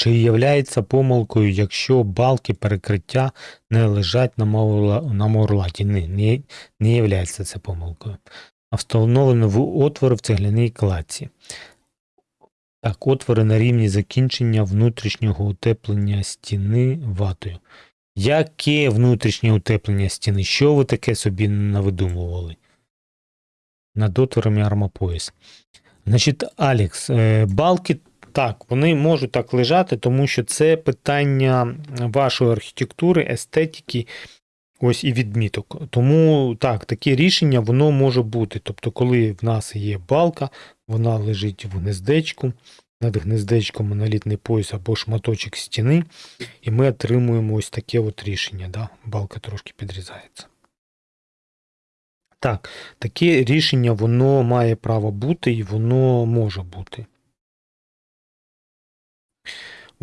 Чи являється помилкою, якщо балки перекриття не лежать на, на мурлаті? Ні, не, не являється це помилкою. А встановлено в отвори в цегляній кладці. Так, отвори на рівні закінчення внутрішнього утеплення стіни ватою. Яке внутрішнє утеплення стіни? Що ви таке собі навидумували? Над отворами армопояс. Значить, Алекс, е, балки так, вони можуть так лежати, тому що це питання вашої архітектури, естетики, ось і відміток. Тому так, таке рішення воно може бути. Тобто, коли в нас є балка, вона лежить в гнездечку, над гнездечком монолітний пояс або шматочок стіни, і ми отримуємо ось таке от рішення. Да? Балка трошки підрізається. Так, таке рішення воно має право бути і воно може бути.